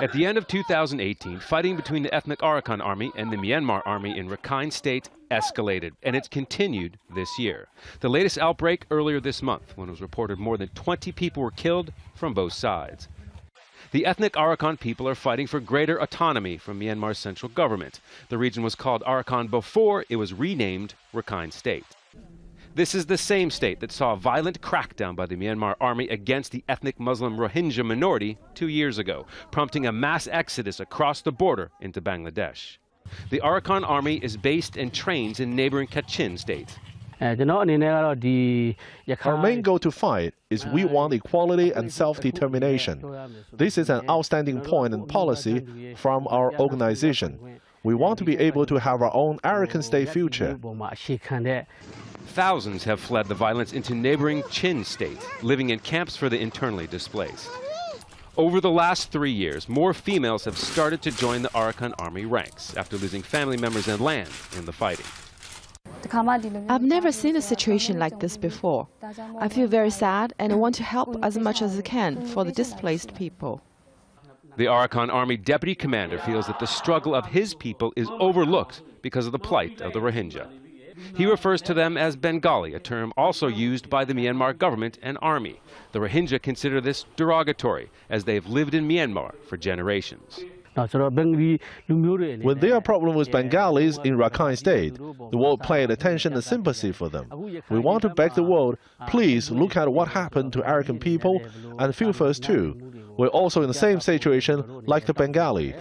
At the end of 2018, fighting between the ethnic Arakan army and the Myanmar army in Rakhine State escalated, and it's continued this year. The latest outbreak earlier this month, when it was reported more than 20 people were killed from both sides. The ethnic Arakan people are fighting for greater autonomy from Myanmar's central government. The region was called Arakan before it was renamed Rakhine State. This is the same state that saw a violent crackdown by the Myanmar army against the ethnic Muslim Rohingya minority two years ago, prompting a mass exodus across the border into Bangladesh. The Arakan army is based and trains in neighboring Kachin state. Our main goal to fight is we want equality and self-determination. This is an outstanding point and policy from our organization. We want to be able to have our own Arakan state future. Thousands have fled the violence into neighboring Chin state, living in camps for the internally displaced. Over the last three years, more females have started to join the Arakan army ranks after losing family members and land in the fighting. I've never seen a situation like this before. I feel very sad and I want to help as much as I can for the displaced people. The Arakan Army deputy commander feels that the struggle of his people is overlooked because of the plight of the Rohingya. He refers to them as Bengali, a term also used by the Myanmar government and army. The Rohingya consider this derogatory, as they have lived in Myanmar for generations. When there are problems with Bengalis in Rakhine State, the world paid attention and sympathy for them. We want to beg the world, please look at what happened to Arakan people and feel us too. We're also in the same situation like the Bengali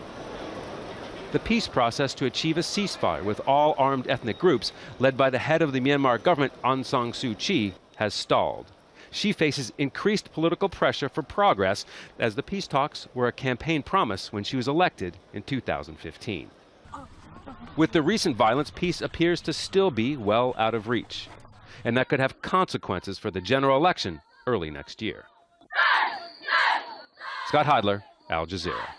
the peace process to achieve a ceasefire with all armed ethnic groups, led by the head of the Myanmar government, Aung San Suu Kyi, has stalled. She faces increased political pressure for progress as the peace talks were a campaign promise when she was elected in 2015. With the recent violence, peace appears to still be well out of reach, and that could have consequences for the general election early next year. Scott Heidler, Al Jazeera.